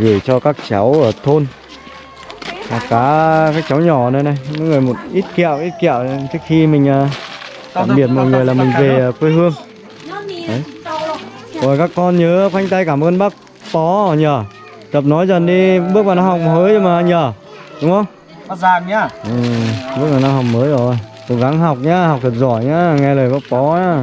gửi cho các cháu ở thôn. Và cả các cháu nhỏ nữa này mỗi người một ít kẹo ít kẹo trước khi mình à, tạm biệt mọi người là mình về quê hương. Đấy. rồi các con nhớ khoanh tay cảm ơn bác Pó nhờ. Tập nói dần đi bước vào năm học mới mà nhờ đúng không? Bác Giang nhá. ừ, bước vào năm học mới rồi. Cố gắng học nhá học thật giỏi nhá nghe lời bác Pó nhá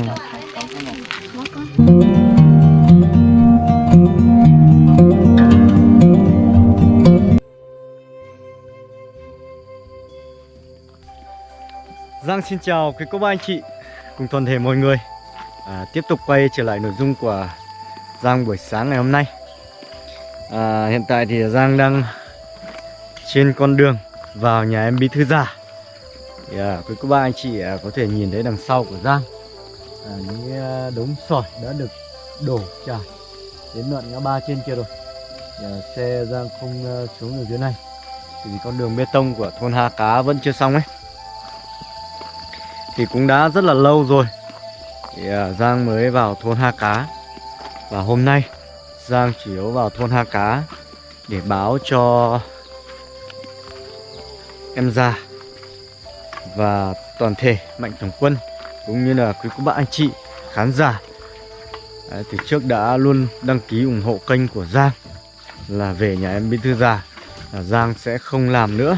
Giang xin chào quý cô bác anh chị cùng toàn thể mọi người. À, Tiếp tục quay trở lại nội dung của Giang buổi sáng ngày hôm nay. À, Hiện tại thì Giang đang trên con đường vào nhà em Bí Thư Già thì, à, Quý cô bác anh chị à, có thể nhìn thấy đằng sau của Giang. À, Những à, đống sỏi đã được đổ trải đến đoạn ngã ba trên kia rồi. Thì, à, Xe Giang không à, xuống được dưới này. Thì con đường bê tông của thôn Ha Cá vẫn chưa xong ấy thì cũng đã rất là lâu rồi. Thì uh, Giang mới vào thôn Ha Cá. Và hôm nay Giang chỉ yếu vào thôn Ha Cá để báo cho em già và toàn thể mạnh thường quân cũng như là quý cô bác anh chị khán giả. Đấy, từ trước đã luôn đăng ký ủng hộ kênh của Giang là về nhà em Bí Thư Già. Là Giang sẽ không làm nữa.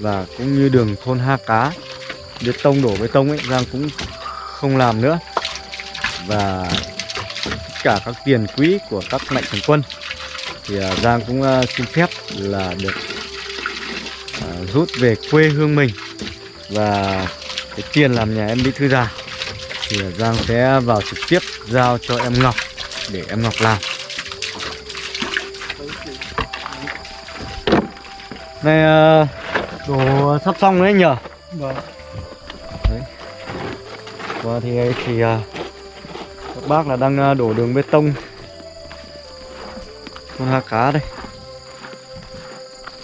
Và cũng như đường thôn Ha Cá bê tông đổ bê tông ấy, Giang cũng không làm nữa. Và tất cả các tiền quỹ của các mạnh thường quân. Thì à, Giang cũng à, xin phép là được à, rút về quê hương mình. Và cái tiền làm nhà em bí thư già thì Giang sẽ vào trực tiếp giao cho em Ngọc để em Ngọc làm. Này đồ sắp xong đấy nhở? Vâng và thì ờ, thì ờ, các bác là đang ờ, đổ đường bê tông. Con Ha Cá đây.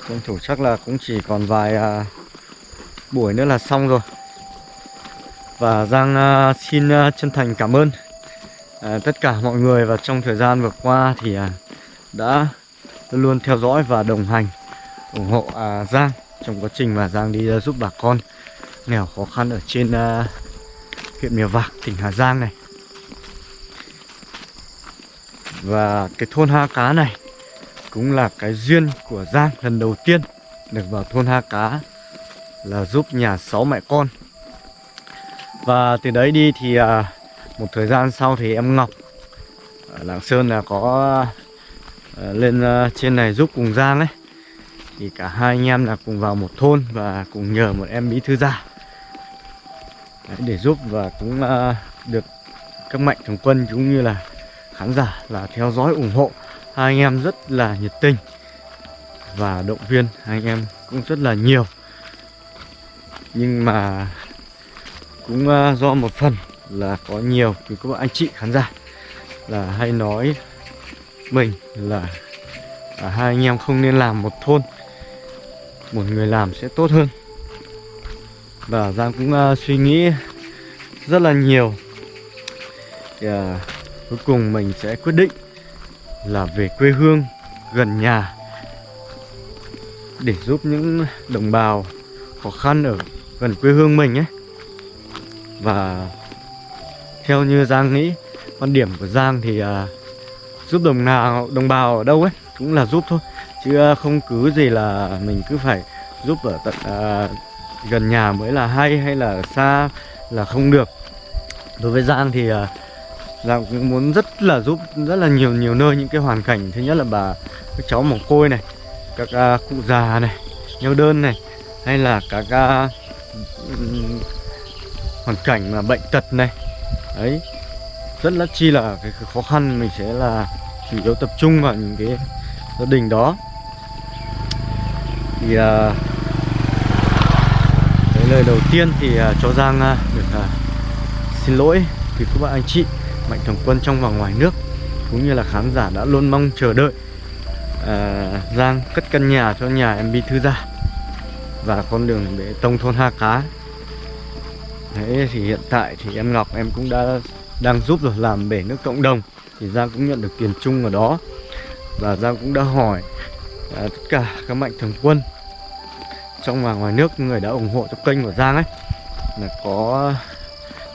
Tranh thủ chắc là cũng chỉ còn vài à, buổi nữa là xong rồi. Và Giang à, xin à, chân thành cảm ơn. À, tất cả mọi người và trong thời gian vừa qua thì à, đã luôn luôn theo dõi và đồng hành ủng hộ à, Giang trong quá trình mà Giang đi à, giúp bà con nghèo khó khăn ở trên à, huyện Mèo Vạc, tỉnh Hà Giang này. Và cái thôn Ha Cá này cũng là cái duyên của Giang lần đầu tiên được vào thôn Ha Cá là giúp nhà sáu mẹ con. Và từ đấy đi thì à, một thời gian sau thì em Ngọc ở Lạng Sơn là có à, lên à, trên này giúp cùng Giang ấy. Thì cả hai anh em là cùng vào một thôn và cùng nhờ một em bí thư gia. Đấy, để giúp và cũng uh, được các mạnh thường quân cũng như là khán giả là theo dõi ủng hộ. Hai anh em rất là nhiệt tình và động viên. Hai anh em cũng rất là nhiều. Nhưng mà cũng uh, do một phần là có nhiều thì các bạn anh chị khán giả là hay nói mình là à, hai anh em không nên làm một thôn một người làm sẽ tốt hơn và Giang cũng uh, suy nghĩ rất là nhiều. Thì, uh, cuối cùng mình sẽ quyết định là về quê hương gần nhà để giúp những đồng bào khó khăn ở gần quê hương mình ấy. Và theo như Giang nghĩ quan điểm của Giang thì uh, giúp đồng nào đồng bào ở đâu ấy cũng là giúp thôi. Chứ uh, không cứ gì là mình cứ phải giúp ở tận uh, gần nhà mới là hay hay là xa là không được. Đối với Giang thì à, Giang cũng muốn rất là giúp rất là nhiều nhiều nơi những cái hoàn cảnh. Thứ nhất là bà các cháu mồ côi này các uh, cụ già này neo đơn này hay là các uh, hoàn cảnh mà bệnh tật này. Ấy rất là chi là cái khó khăn mình sẽ là chủ yếu tập trung vào những cái gia đình đó. Thì uh, lời đầu tiên thì uh, cho Giang uh, được uh, xin lỗi vì các bạn anh chị mạnh thường quân trong và ngoài nước cũng như là khán giả đã luôn mong chờ đợi uh, Giang cất căn nhà cho nhà em Bí Thư Gia và con đường bê tông thôn Ha Cá. Đấy thì hiện tại thì em Ngọc em cũng đã đang giúp rồi làm bể nước cộng đồng thì Giang cũng nhận được tiền chung ở đó. Và Giang cũng đã hỏi uh, tất cả các mạnh thường quân trong và ngoài nước người đã ủng hộ cho kênh của Giang ấy là có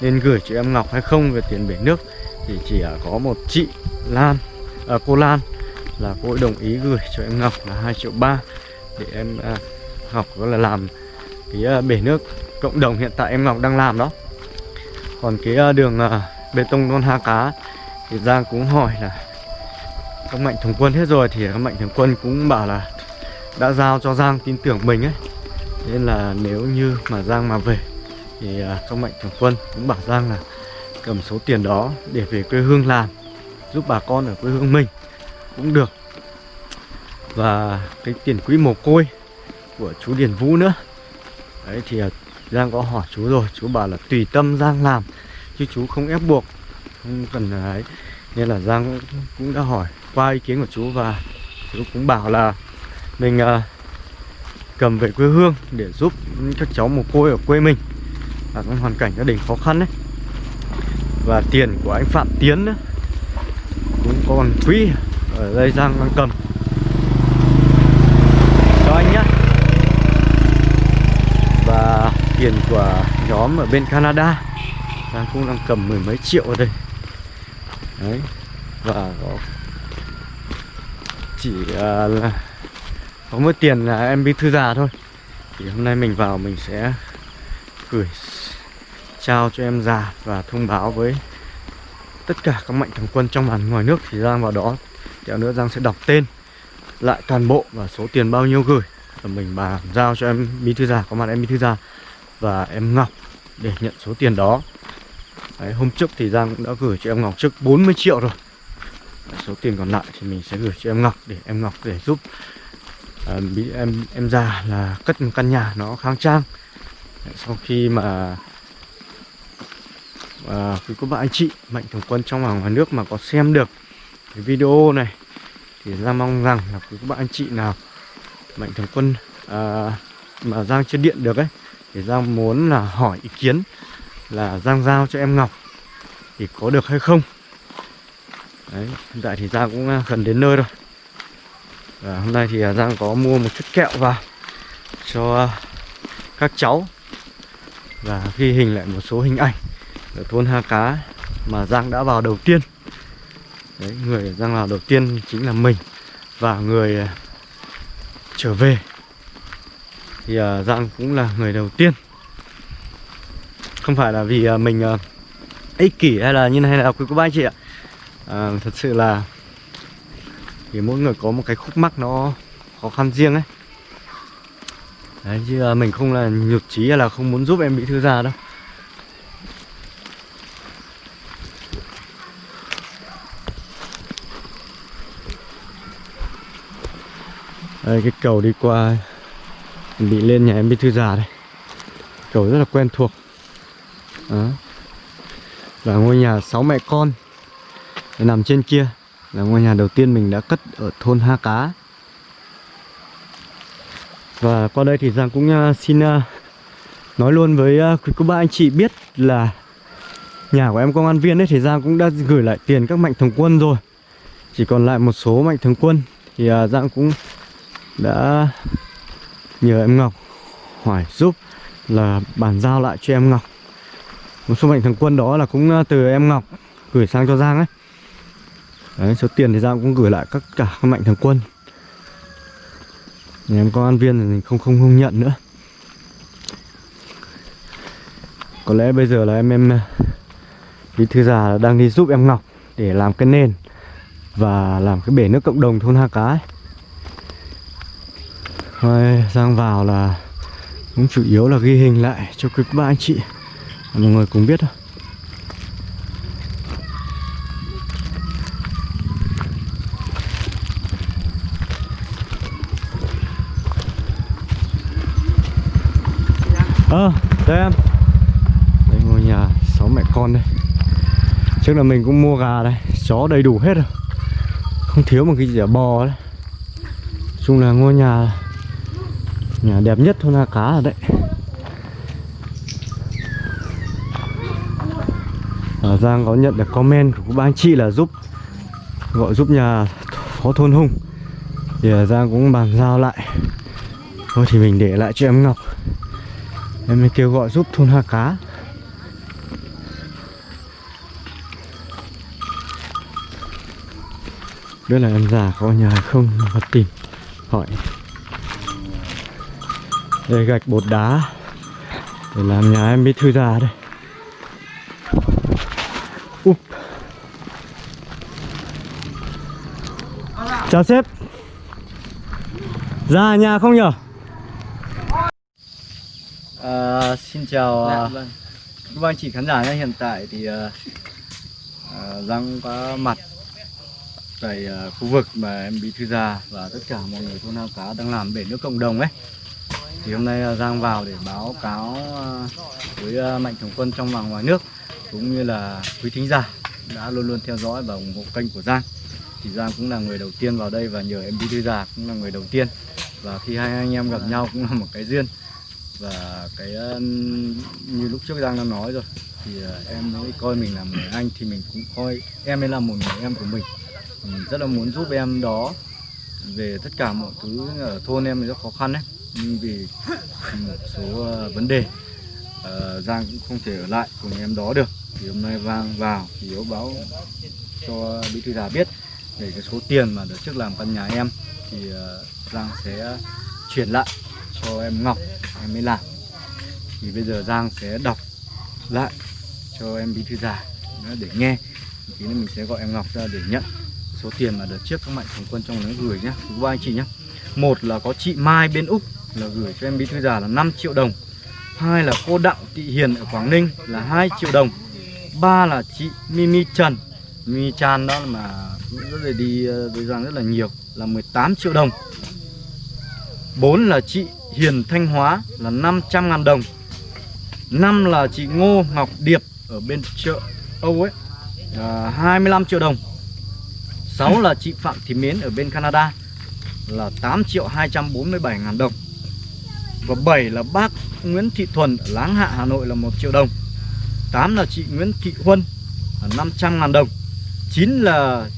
nên gửi chị em Ngọc hay không về tiền bể nước thì chỉ có một chị Lan à, cô Lan là cô ấy đồng ý gửi cho em Ngọc là 2 triệu ba để em à, Ngọc có là làm cái à, bể nước cộng đồng hiện tại em Ngọc đang làm đó. Còn cái à, đường à, bê tông non ha cá thì Giang cũng hỏi là các mạnh thường quân hết rồi thì các mạnh thường quân cũng bảo là đã giao cho Giang tin tưởng mình ấy nên là nếu như mà Giang mà về thì à, các mạnh thường quân cũng bảo Giang là cầm số tiền đó để về quê hương làm giúp bà con ở quê hương mình cũng được. Và cái tiền quỹ mồ côi của chú Điền Vũ nữa. Đấy thì à, Giang có hỏi chú rồi chú bảo là tùy tâm Giang làm chứ chú không ép buộc không cần à, ấy. Nên là Giang cũng đã hỏi qua ý kiến của chú và chú cũng bảo là mình uh, cầm về quê hương để giúp các cháu mồ côi ở quê mình. Ở trong hoàn cảnh gia đình khó khăn đấy. Và tiền của anh Phạm Tiến nữa cũng còn quỹ ở đây Giang đang cầm. Cho anh nhé và tiền của nhóm ở bên Canada Giang cũng đang cầm mười mấy triệu ở đây. Đấy. Và chỉ uh, là có mỗi tiền là em bí thư già thôi. Thì hôm nay mình vào mình sẽ gửi trao cho em già và thông báo với tất cả các mạnh thường quân trong và ngoài nước thì Giang vào đó. Kẹo nữa Giang sẽ đọc tên lại toàn bộ và số tiền bao nhiêu gửi. Và mình bàn giao cho em bí thư già có mặt em bí thư già và em Ngọc để nhận số tiền đó. Đấy, hôm trước thì Giang cũng đã gửi cho em Ngọc trước 40 triệu rồi. Đấy, số tiền còn lại thì mình sẽ gửi cho em Ngọc để em Ngọc để giúp à, em em già là cất một căn nhà nó khang trang. Sau khi mà à, quý cô bạn anh chị mạnh thường quân trong và ngoài nước mà có xem được cái video này thì ra mong rằng là quý cô bạn anh chị nào mạnh thường quân à, mà Giang chưa điện được ấy thì Giang muốn là hỏi ý kiến là Giang giao cho em Ngọc thì có được hay không? Đấy, hiện tại thì Giang cũng gần đến nơi rồi và hôm nay thì ờ, Giang có mua một chút kẹo vào cho ờ, các cháu và ghi hình lại một số hình ảnh ở thôn Ha Cá mà Giang đã vào đầu tiên. Đấy, người Giang vào đầu tiên chính là mình và người trở về. Thì Giang cũng là người đầu tiên. Không phải là vì mình ích kỷ hay là như này là quý cô bác anh chị ạ. À, thật sự là thì mỗi người có một cái khúc mắc nó khó khăn riêng ấy. Đấy, chứ à, mình không là nhụt chí hay là không muốn giúp em bị thư già đâu. Đây, cái cầu đi qua bị lên nhà em bị thư già đây cầu rất là quen thuộc. Đó. Và ngôi nhà sáu mẹ con. Nằm trên kia là ngôi nhà đầu tiên mình đã cất ở thôn Ha Cá. Và qua đây thì Giang cũng à, xin à, nói luôn với à, quý cô bác anh chị biết là nhà của em công an viên ấy thì Giang cũng đã gửi lại tiền các mạnh thường quân rồi. Chỉ còn lại một số mạnh thường quân. Thì Giang cũng đã nhờ em Ngọc hỏi giúp là bàn giao lại cho em Ngọc. Một số mạnh thường quân đó là cũng từ em Ngọc gửi sang cho Giang ấy. Đấy, số tiền thì Giang cũng gửi lại các cả các mạnh thường quân. Nhà em có an viên thì không không không nhận nữa. Có lẽ bây giờ là em em Bí thư già đang đi giúp em Ngọc Để làm cái nền Và làm cái bể nước cộng đồng thôn Ha Cá ấy. sang Giang vào là cũng chủ yếu là ghi hình lại cho quý ba anh chị. Mọi người cùng biết thôi Ờ, à, đây em Đây ngôi nhà sáu mẹ con đây Trước là mình cũng mua gà đây, Chó đầy đủ hết rồi. Không thiếu một cái gì ở bò đấy. Chung là ngôi nhà Nhà đẹp nhất thôn Ha Cá ở đấy. Ở Giang có nhận được comment của các anh chị là giúp, Gọi giúp nhà phó thôn Hùng. Thì ở Giang cũng bàn giao lại. Thôi thì mình để lại cho em Ngọc. Em mới kêu gọi giúp thôn Hạ Cá. Biết là em già có nhà không? Và tìm. Hỏi. Đây gạch bột đá. Để làm nhà em bí thư già đây. Úp. chào sếp. Ra nhà không nhở? À, xin chào Dạ, à, vâng. các anh chị khán giả nhé. Hiện tại thì uh, Giang có mặt tại ờ, khu vực mà em bí thư già và tất cả mọi người thôn Ao Cá đang làm bể nước cộng đồng ấy. Thì hôm nay ờ, Giang vào để báo cáo ờ, với mạnh thường quân trong và ngoài nước cũng như là quý thính giả đã luôn luôn theo dõi và ủng hộ kênh của Giang. Thì Giang cũng là người đầu tiên vào đây và nhờ em bí thư già cũng là người đầu tiên. Và khi hai anh em gặp nhau cũng là một cái duyên. Và cái như lúc trước Giang đã nói rồi, thì em mới coi mình là một người anh thì mình cũng coi em ấy là một người em của mình rất là muốn giúp em đó về tất cả mọi thứ ở thôn em rất khó khăn đấy. Nhưng vì một số ờ, vấn đề uh, Giang cũng không thể ở lại cùng em đó được. Thì hôm nay Vang vào thì yếu báo cho bí thư già biết về cái số tiền mà đợt trước làm căn nhà em. Thì uh, Giang sẽ chuyển lại cho em Ngọc em mới làm. Thì bây giờ Giang sẽ đọc lại cho em bí thư già để nghe. Tí nữa mình sẽ gọi em Ngọc ra để nhận số tiền mà đợt trước các mạnh thường quân trong nó gửi nhá thứ ba anh chị nhá. Một là có chị Mai bên Úc là gửi cho em bí thư già là 5 triệu đồng. Hai là cô Đặng Thị Hiền ở Quảng Ninh là 2 triệu đồng. Ba là chị Mimi Trần. Mimi Chan đó mà cũng rất là đi ờ, với Giang rất là nhiều, là 18 triệu đồng. 4 là chị Hiền Thanh Hóa là 500 ngàn đồng. 5 là chị Ngô Ngọc Điệp ở bên chợ Âu ấy, là 25 triệu đồng. 6 là chị Phạm Thị Mến ở bên Canada là 8 triệu 247 ngàn đồng. Và 7 là bác Nguyễn Thị Thuần ở Láng Hạ Hà Nội là 1 triệu đồng. 8 là chị Nguyễn Thị Huân ở 500 ngàn đồng. 9 là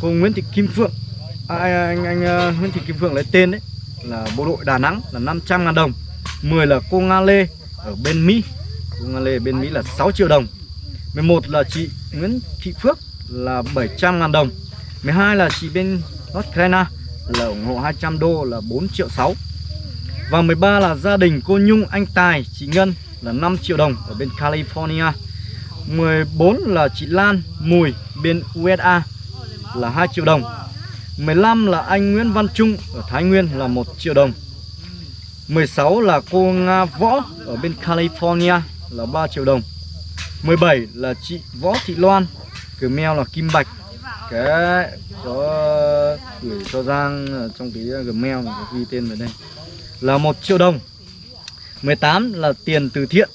cô Nguyễn Thị Kim Phượng à, à anh, anh, anh Nguyễn Thị Kim Phượng lấy tên đấy là bộ đội Đà Nẵng là 500 ngàn đồng. 10 là cô Nga Lê ở bên Mỹ. Cô Nga Lê ở bên Mỹ là 6 triệu đồng. 11 là chị Nguyễn Thị Phước là 700 ngàn đồng. 12 là chị bên Ukraine là ủng hộ 200 đô là 4 triệu 6 Và 13 là gia đình cô Nhung, Anh Tài, chị Ngân là 5 triệu đồng ở bên California. 14 là chị Lan, Mùi bên USA là 2 triệu đồng. 15 là anh Nguyễn Văn Trung ở Thái Nguyên là 1 triệu đồng. 16 là cô Nga Võ ở bên California là 3 triệu đồng. 17 là chị Võ Thị Loan cái meo là Kim Bạch. Cái đó gửi cho Giang trong cái ờ, Gmail có ghi tên về đây. Là một triệu đồng. 18 là tiền từ thiện.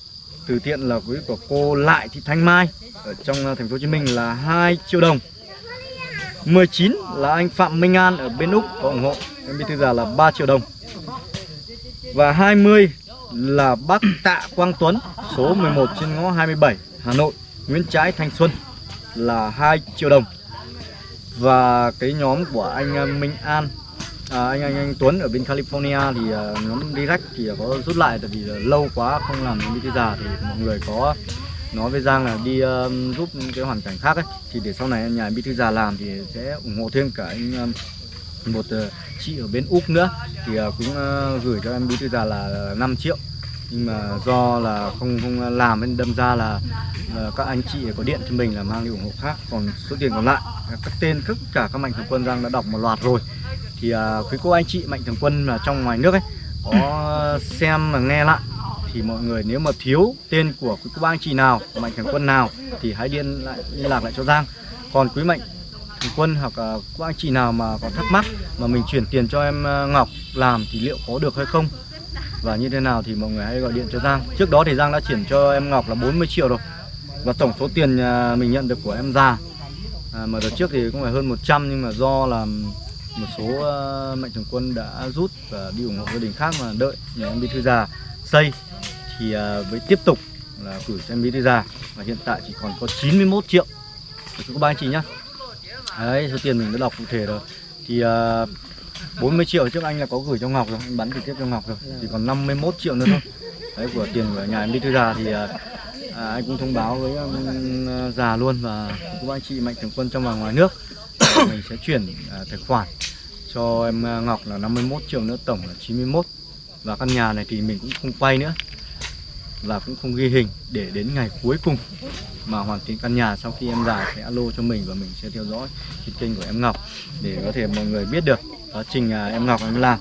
Từ thiện là quý của cô Lại Thị Thanh Mai. Ở trong ờ, thành phố Hồ Chí Minh là 2 triệu đồng. 19 là anh Phạm Minh An ở bên Úc có ủng hộ. Em bí thư già là 3 triệu đồng. Và 20 là bác Tạ Quang Tuấn, số 11 trên ngõ 27 Hà Nội, Nguyễn Trãi, Thanh Xuân là 2 triệu đồng. Và cái nhóm của anh à, Minh An à, anh, anh anh Tuấn ở bên California thì uh, nhóm direct thì có rút lại tại vì là lâu quá không làm những cái già thì mọi người có nói với Giang là đi uh, giúp cái hoàn cảnh khác ấy. Thì để sau này nhà bí thư già làm thì sẽ ủng hộ thêm cả anh um, một uh, chị ở bên úc nữa. Thì uh, cũng uh, gửi cho em bí thư già là 5 triệu nhưng mà do là không không làm nên đâm ra là ờ, các anh chị có điện cho mình là mang đi ủng hộ khác. Còn số tiền còn lại các tên tất cả các mạnh thường quân Giang đã đọc một loạt rồi. Thì à, quý cô anh chị mạnh thường quân là trong ngoài nước ấy có xem và nghe lại. Thì mọi người nếu mà thiếu tên của quý cô anh chị nào mạnh thường quân nào thì hãy điện lại liên lạc lại cho Giang. Còn quý mạnh thường quân hoặc à, uh, các anh chị nào mà có thắc mắc mà mình chuyển tiền cho em uh, Ngọc làm thì liệu có được hay không? Và như thế nào thì mọi người hãy gọi điện cho Giang. Trước đó thì Giang đã chuyển cho em Ngọc là 40 triệu rồi. Và tổng số tiền à, mình nhận được của em già à, mà đợt trước thì cũng phải hơn 100 nhưng mà do là một số uh, mạnh thường quân đã rút và đi ủng hộ gia đình khác mà đợi nhà em bí thư già xây thì uh, với tiếp tục là gửi cho em bí thư già và hiện tại chỉ còn có 91 triệu. Thì các ba anh chị nhá. Đấy số tiền mình đã đọc cụ thể rồi. Thì uh, 40 triệu trước anh là có gửi cho Ngọc rồi anh bắn trực tiếp cho Ngọc rồi. Chỉ còn 51 triệu nữa thôi. Đấy của tiền của nhà em đi thư già thì à, à anh cũng thông báo với um, già luôn và các anh chị mạnh thường quân trong và ngoài nước. Mình sẽ chuyển à, tài khoản cho em à, Ngọc là 51 triệu nữa tổng là 91 và căn nhà này thì mình cũng không quay nữa. Và cũng không ghi hình để đến ngày cuối cùng mà hoàn thiện căn nhà sau khi em già sẽ alo cho mình và mình sẽ theo dõi trên kênh của em Ngọc để có thể mọi người biết được quá trình à, em Ngọc em làm.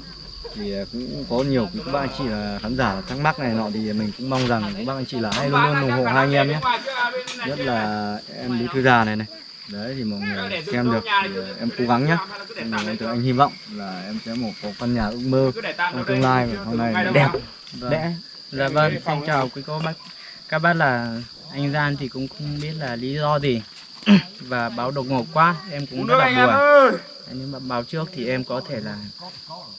Thì à, cũng có nhiều các bác anh chị là khán giả thắc mắc này nọ thì mình cũng mong rằng các bác anh chị là hãy luôn luôn ủng hộ hai anh em nhé. Nhất là em bí thư già này này. Đấy thì mọi người xem được thì à, em cố gắng nhé. Em, em anh hy vọng là em sẽ một có căn nhà ước mơ trong tương lai và sau này đẹp. Vâng. Dạ, dạ vâng, xin chào quý cô bác. Các bác là anh Gian thì cũng không biết là lý do gì và báo đột ngột quá, em cũng rất là buồn. Nhưng mà báo trước thì em có thể là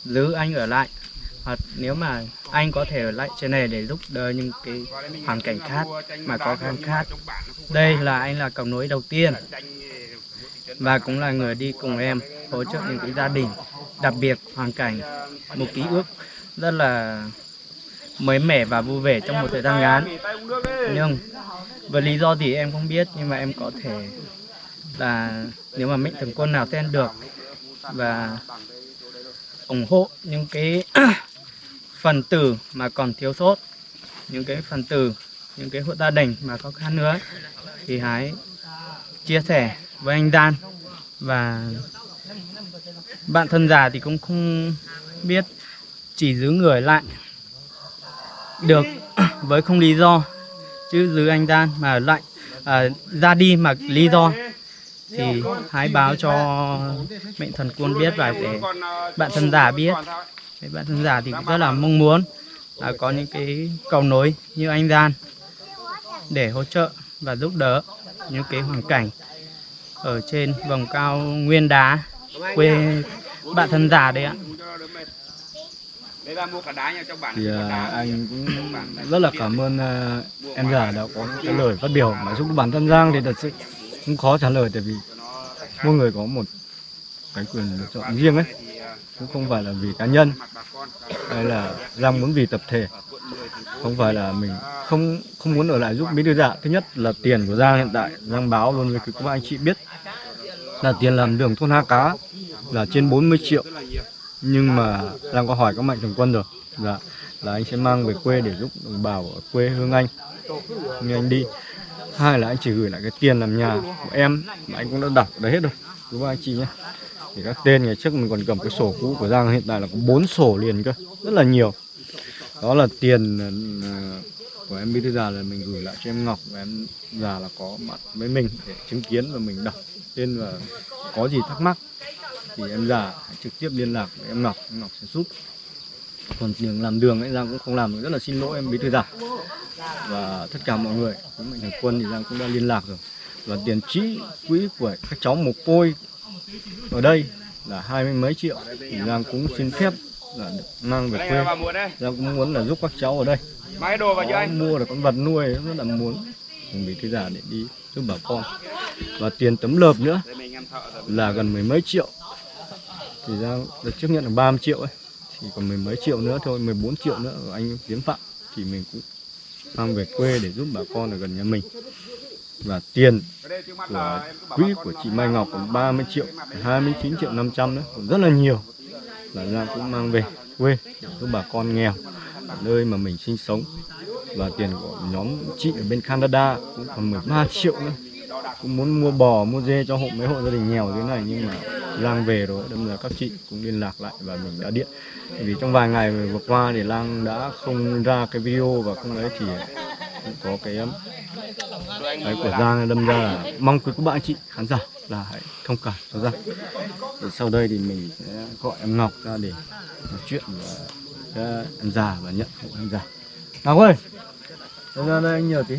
giữ anh ở lại hoặc nếu mà anh có thể ở lại trên này để giúp đỡ những cái hoàn cảnh khác mà khó khăn khác. Đây là anh là cầu nối đầu tiên và cũng là người đi cùng em hỗ trợ những cái gia đình đặc biệt hoàn cảnh một ký ức rất là mới mẻ và vui vẻ trong một thời gian ngắn. Nhưng với lý do gì em không biết, nhưng mà em có thể là nếu mà mệnh thường quân nào tên được và ủng hộ những cái phần tử mà còn thiếu sót, những cái phần tử, những cái hộ gia đình mà khó khăn nữa, thì hãy chia sẻ với anh Dan. Và bạn thân già thì cũng không biết, chỉ giữ người lại được với không lý do chứ giữ anh ra mà lại à, ra đi mà lý do thì hãy báo cho mệnh thần quân biết và để bạn thân giả biết. Để bạn thân giả thì cũng rất là mong muốn là có những cái cầu nối như anh gian để hỗ trợ và giúp đỡ những cái hoàn cảnh ở trên vòng cao nguyên đá quê bạn thân giả đấy ạ thì à, anh cũng rất là cảm ơn à, em già đã có cái lời phát biểu mà giúp bản thân Giang thì thật sự cũng khó trả lời tại vì mỗi người có một cái quyền lựa chọn riêng ấy cũng không phải là vì cá nhân. hay là Giang muốn vì tập thể không phải là mình không không muốn ở lại giúp bí thư dạ thứ nhất là tiền của Giang hiện tại Giang báo luôn với các anh chị biết. Là tiền làm đường thôn Ha Cá là trên 40 triệu nhưng mà Giang có hỏi các mạnh thường quân rồi. Là là anh sẽ mang về quê để giúp đồng bào ở quê hương anh. Như anh đi. Hai là anh chỉ gửi lại cái tiền làm nhà của em mà anh cũng đã đặt đấy hết rồi. Chú ba anh chị nhé thì các tên ngày trước mình còn cầm cái sổ cũ của Giang, hiện tại là có bốn sổ liền cơ. Rất là nhiều. Đó là tiền ờ, của em bí thư già là mình gửi lại cho em Ngọc. Và em già là có mặt với mình để chứng kiến và mình đọc tên và có gì thắc mắc thì em già trực tiếp liên lạc với em Ngọc em Ngọc sẽ giúp. Còn tiền làm đường ấy, Giang cũng không làm rất là xin lỗi em, bí thư già và tất cả mọi người với mạnh thường quân thì Giang cũng đã liên lạc rồi. Và tiền trĩ quỹ của các cháu mồ côi ở đây là hai mươi mấy triệu. Thì Giang cũng xin phép là được mang về quê. Giang cũng muốn là giúp các cháu ở đây. Đồ vào cho có anh. mua được con vật nuôi rất là muốn. Cùng bí thư già để đi giúp bà con. Và tiền tấm lợp nữa là gần mười mấy triệu thì ra được chấp nhận là 30 triệu ấy. Thì còn mười mấy triệu nữa thôi 14 triệu nữa anh Tiến Phạm. Thì mình cũng mang về quê để giúp bà con ở gần nhà mình. Và tiền của quỹ của chị Mai Ngọc còn 30 triệu 29 triệu 500 nữa. Còn rất là nhiều. Là Giang cũng mang về quê để giúp bà con nghèo ở nơi mà mình sinh sống. Và tiền của nhóm chị ở bên Canada cũng còn 13 triệu nữa cũng muốn mua bò, mua dê cho hộ mấy hộ gia đình nghèo thế này, nhưng mà Lang về rồi, đâm ra các chị cũng liên lạc lại và mình đã điện. Bởi vì trong vài ngày vừa qua thì Lang đã không ra cái video và không đấy thì cũng có cái um, cái của Giang đâm ra là mong quý các bạn, chị khán giả là hãy thông cảm cho Giang. Thì sau đây thì mình sẽ gọi em Ngọc ra để nói chuyện với uh, em già và nhận hộ em già. Ngọc ơi ra đây anh nhờ tí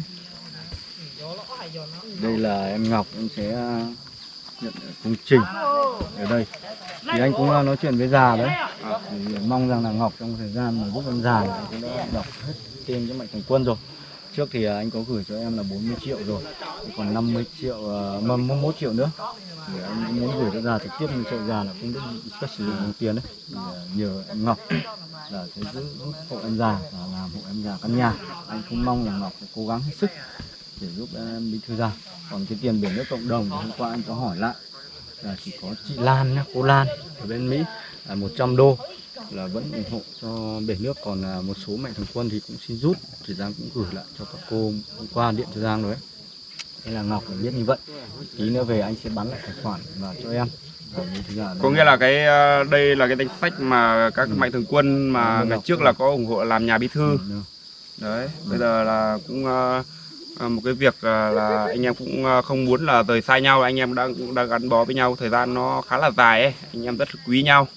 đây là em Ngọc em sẽ ờ, nhận công trình. Ở đây. Thì anh cũng ờ, nói chuyện với già đấy. À, thì ờ, mong rằng là Ngọc trong thời gian mà giúp em già thì cũng đã đọc hết tên cho mạnh thường quân rồi. Trước thì anh có gửi cho em là 40 triệu rồi. Thì còn 50 triệu uh, mốt triệu nữa. Thì anh muốn gửi cho già trực tiếp nhưng sợ già là không biết cách sử dụng tiền đấy. Thì nhờ em Ngọc là sẽ giữ hộ em già và làm hộ em già căn nhà. Anh cũng mong là Ngọc sẽ cố gắng hết sức để giúp em bí thư già còn cái tiền biển nước cộng đồng hôm qua anh có hỏi lại là chỉ có chị Lan nhá cô Lan ở bên Mỹ là 100 đô là vẫn ủng hộ cho bể nước. Còn là một số mạnh thường quân thì cũng xin rút thì Giang cũng gửi lại cho các cô hôm qua điện cho Giang rồi đấy nên là Ngọc biết như vậy. Tí nữa về anh sẽ bắn lại tài khoản và cho em. Có nghĩa là cái ờ, đây là cái danh sách mà các Ừ. mạnh thường quân mà ngày trước là có ủng hộ làm nhà bí thư. Ừ, đấy bây giờ là cũng ờ, À, một cái việc à, là anh em cũng à, không muốn là rời xa nhau. Anh em đang cũng đang gắn bó với nhau. Thời gian nó khá là dài ấy. Anh em rất quý nhau.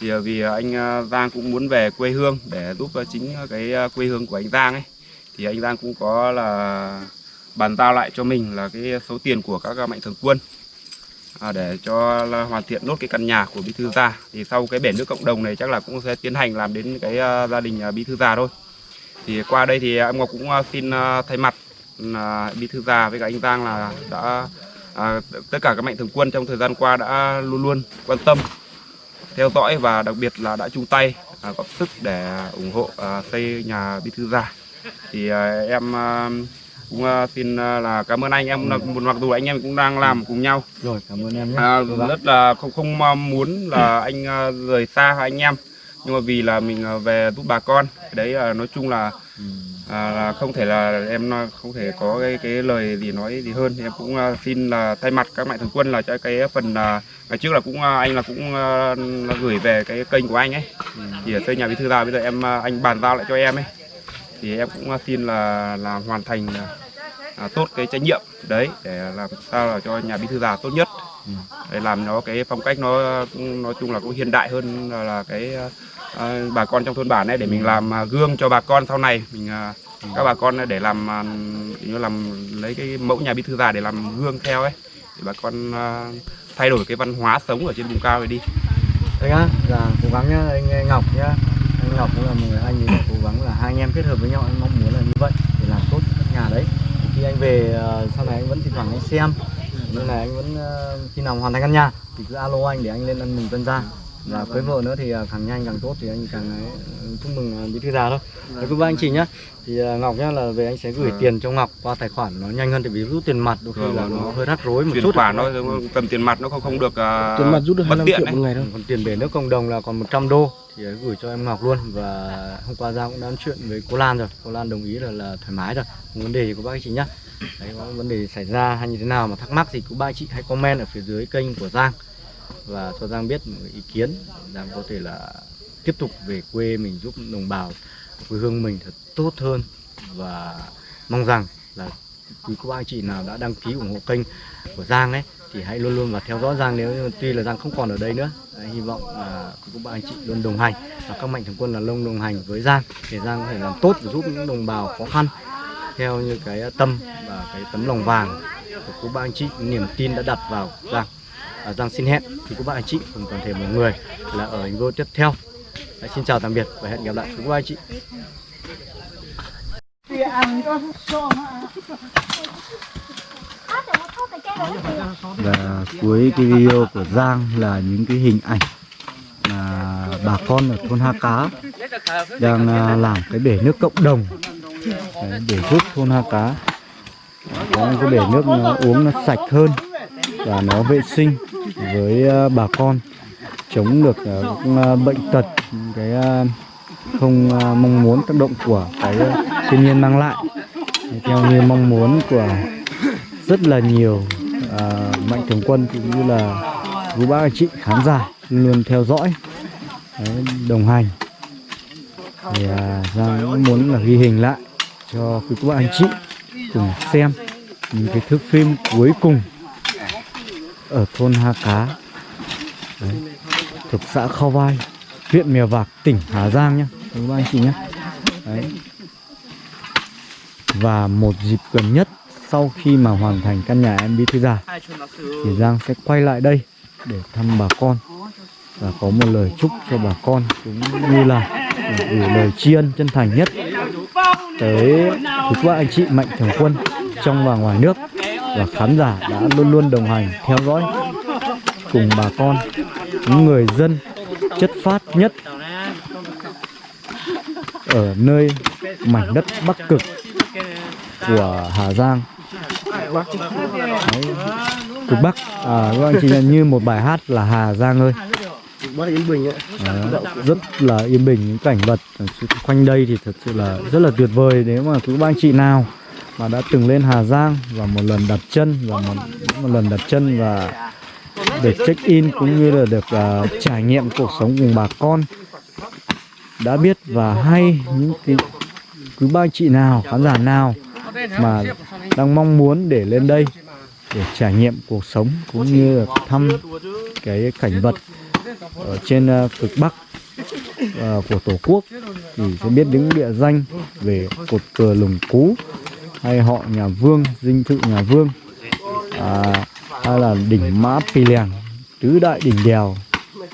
Thì vì anh Giang cũng muốn về quê hương để giúp chính cái quê hương của anh Giang ấy. Thì anh Giang cũng có là bàn giao lại cho mình là cái số tiền của các mạnh thường quân à, để cho là hoàn thiện nốt cái căn nhà của bí thư gia. Thì sau cái bể nước cộng đồng này chắc là cũng sẽ tiến hành làm đến cái gia đình bí thư gia thôi. Thì qua đây thì em Ngọc cũng xin thay mặt là bí thư già với cả anh Giang là đã à, tất cả các mạnh thường quân trong thời gian qua đã luôn luôn quan tâm theo dõi và đặc biệt là đã chung tay à, góp sức để ủng hộ à, xây nhà bí thư già thì à, em à, cũng à, xin à, là cảm ơn anh. Em là- mặc dù anh em cũng đang làm cùng nhau. Rồi cảm ơn em nhé. À, rất là không không muốn là anh à, rời xa anh em nhưng mà vì là mình à, về giúp bà con cái đấy là nói chung là Ừ à, là không thể là em không thể có cái cái lời gì nói gì hơn. Thì em cũng à, xin là thay mặt các mạnh thường quân là cho cái phần là ngày trước là cũng à, anh là cũng là gửi về cái kênh của anh ấy. Thì ở xây nhà bí thư già bây giờ em à, anh bàn giao lại cho em ấy. Thì em cũng xin là là hoàn thành à, à, tốt cái trách nhiệm đấy để làm sao là cho nhà bí thư già tốt nhất. Ừ. để làm nó cái phong cách nó cũng nói chung là cũng hiện đại hơn là, là cái à, bà con trong thôn bản ấy để mình làm gương cho bà con sau này. Mình à, các bà con để làm à, như làm lấy cái mẫu nhà bí thư già để làm gương theo ấy. Để bà con à, thay đổi cái văn hóa sống ở trên vùng cao này đi. Đấy nhá, là cố gắng nhá, anh Ngọc nhá. Anh Ngọc cũng là một người anh thì cố gắng là hai anh em kết hợp với nhau Anh mong muốn là như vậy để làm tốt căn nhà đấy. Khi anh về à, sau này anh vẫn thỉnh thoảng anh xem. Nên là anh vẫn khi nào hoàn thành căn nhà Thì cứ alo anh để anh lên ăn mừng tân gia và cưới vợ nữa thì ờ, càng nhanh càng tốt thì anh càng ấy, ờ, chúc mừng ờ, bí thư già thôi. Đấy cũng với anh chị nhá. Thì Ngọc nhá là về anh sẽ gửi Vâng. tiền cho Ngọc qua tài khoản nó nhanh hơn tại vì rút tiền mặt đôi khi Vâng, là vâng, nó vâng. hơi rắc rối một chút. khoản nó cầm tiền mặt nó không không được à, tiền mặt rút được bất 25 tiện triệu một ngày đâu còn tiền bể nước cộng đồng là còn 100 đô thì ấy gửi cho em Ngọc luôn. Và hôm qua Giang cũng đã nói chuyện với cô Lan rồi. Cô Lan đồng ý là là thoải mái rồi không vấn đề gì của bác chị nhá. Đấy có vấn đề xảy ra hay như thế nào mà thắc mắc gì của ba chị hãy comment ở phía dưới kênh của Giang và cho Giang biết một ý kiến. Giang có thể là tiếp tục về quê mình giúp đồng bào quê hương mình thật tốt hơn. Và mong rằng là quý cô bác anh chị nào đã đăng ký ủng hộ kênh của Giang ấy thì hãy luôn luôn và theo dõi Giang nếu tuy là Giang không còn ở đây nữa. Đấy, hy vọng là quý cô bác anh chị luôn đồng hành và các mạnh thường quân là luôn đồng hành với Giang để Giang có thể làm tốt và giúp những đồng bào khó khăn theo như cái tâm và cái tấm lòng vàng của cô bác anh chị. Niềm tin đã đặt vào Giang à, Giang xin hẹn. Thì các bạn anh chị cùng toàn thể mọi người là ở video tiếp theo. Đấy, xin chào tạm biệt và hẹn gặp lại quý anh chị. Và cuối cái video của Giang là những cái hình ảnh mà bà con ở thôn Ha Cá đang à, làm cái bể nước cộng đồng. Đấy, để giúp thôn Ha Cá có cái bể nước nó uống nó sạch hơn và nó vệ sinh với ờ, bà con chống được ờ, những, ờ, bệnh tật cái không mong muốn tác động của cái thiên nhiên mang lại. Theo như mong muốn của rất là nhiều uh, mạnh thường quân cũng như là quý bác anh chị khán giả luôn theo dõi đấy, đồng hành. Thì uh, Giang cũng muốn là ghi hình lại cho quý cô anh chị cùng xem những cái thước phim cuối cùng ở thôn Ha Cá. Đấy, thuộc xã Khao Vai huyện Mèo Vạc tỉnh Hà Giang nhé các anh chị nhé đấy. và một dịp gần nhất sau khi mà hoàn thành căn nhà em bí thư già thì Giang sẽ quay lại đây để thăm bà con và có một lời chúc cho bà con cũng như là gửi lời tri ân chân thành nhất tới quý anh chị mạnh thường quân trong và ngoài nước và khán giả đã luôn luôn đồng hành theo dõi cùng bà con những người dân chất phát nhất ở nơi mảnh đất Bắc Cực của Hà Giang. Đấy, cực Bắc. À, các anh chị nhận như một bài hát là Hà Giang ơi. Bác Yên Bình ấy. Rất là yên bình những cảnh vật quanh đây thì thật sự là rất là tuyệt vời. Nếu mà cứ anh chị nào mà đã từng lên Hà Giang và một lần đặt chân và một, một lần đặt chân và để check in cũng như là được uh, trải nghiệm cuộc sống cùng bà con. Đã biết và hay những cái cứ ba chị nào khán giả nào mà đang mong muốn để lên đây để trải nghiệm cuộc sống cũng như là thăm cái cảnh vật ở trên uh, cực Bắc uh, của Tổ quốc thì sẽ biết những địa danh về cột cờ lùng cú hay họ nhà Vương, dinh thự nhà Vương à, hay là đỉnh Mã Pì Lèng, tứ đại đỉnh đèo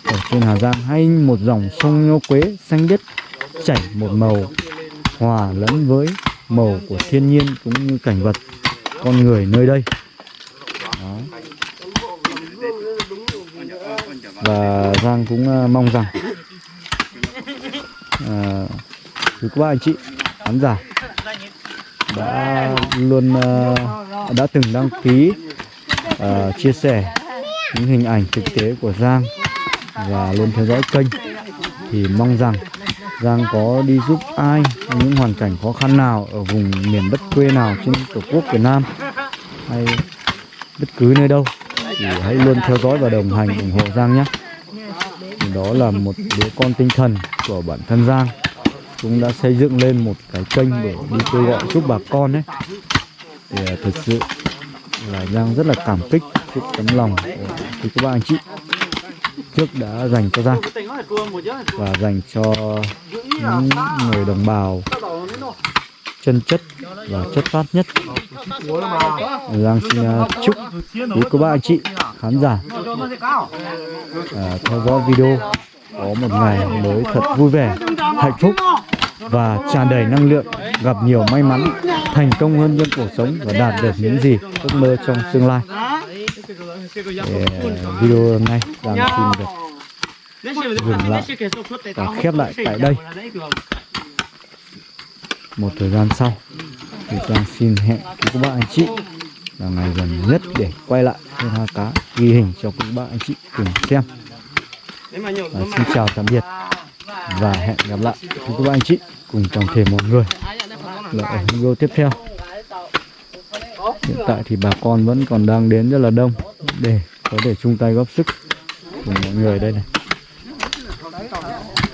ở trên Hà Giang hay một dòng sông Nho Quế xanh biếc chảy một màu hòa lẫn với màu của thiên nhiên cũng như cảnh vật con người nơi đây. Đó. Và Giang cũng à, mong rằng à, quý các anh chị khán giả đã luôn uh, đã từng đăng ký uh, chia sẻ những hình ảnh thực tế của Giang và luôn theo dõi kênh thì mong rằng Giang có đi giúp ai trong những hoàn cảnh khó khăn nào ở vùng miền đất quê nào trên tổ quốc Việt Nam hay bất cứ nơi đâu thì hãy luôn theo dõi và đồng hành ủng hộ Giang nhé. Đó là một đứa con tinh thần của bản thân Giang cũng đã xây dựng lên một cái kênh để đi kêu gọi giúp bà con ấy. Thì à, thực sự là Giang rất là cảm kích sự tấm lòng của các bạn anh chị. Trước đã dành cho Giang và dành cho những người đồng bào chân chất và chất phát nhất. Giang xin à, chúc quý cô bác anh chị khán giả à, theo dõi video có một ngày mới thật vui vẻ hạnh phúc và tràn đầy năng lượng gặp nhiều may mắn thành công hơn trong cuộc sống và đạt được những gì ước mơ trong tương lai. Để, video hôm nay Giang xin được dừng lại và khép lại tại đây. Một thời gian sau thì Giang xin hẹn các bạn anh chị là ngày gần nhất để quay lại thôn Ha Cá ghi hình cho các bạn anh chị cùng xem và xin chào tạm biệt và hẹn gặp lại bác anh chị cùng toàn thể mọi người. Là ở video tiếp theo. Hiện tại thì bà con vẫn còn đang đến rất là đông để có thể chung tay góp sức cùng mọi người đây này.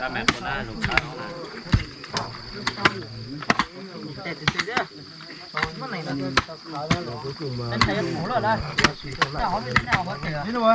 Lên tuổi rồi